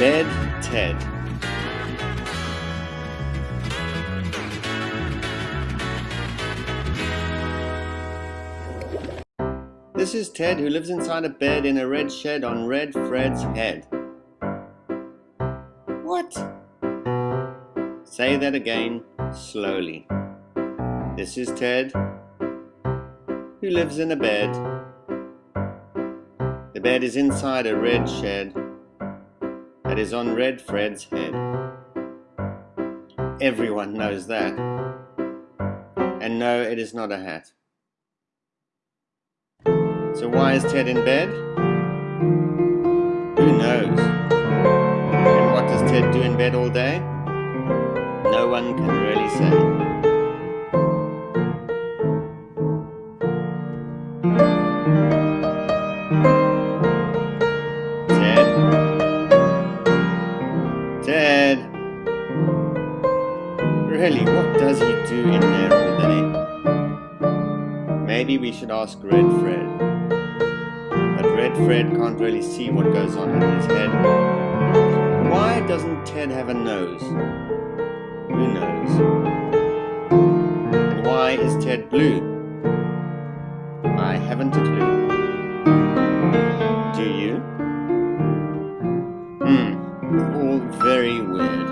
Bed Ted. This is Ted who lives inside a bed in a red shed on Red Fred's head. What? Say that again, slowly. This is Ted who lives in a bed. The bed is inside a red shed that is on Red Fred's head. Everyone knows that. And no, it is not a hat. So why is Ted in bed? Who knows? And what does Ted do in bed all day? No one can really say. Really, what does he do in there all day? Maybe we should ask Red Fred. But Red Fred can't really see what goes on in his head. Why doesn't Ted have a nose? Who knows? And why is Ted blue? I haven't a clue. Do you? Hmm, all very weird.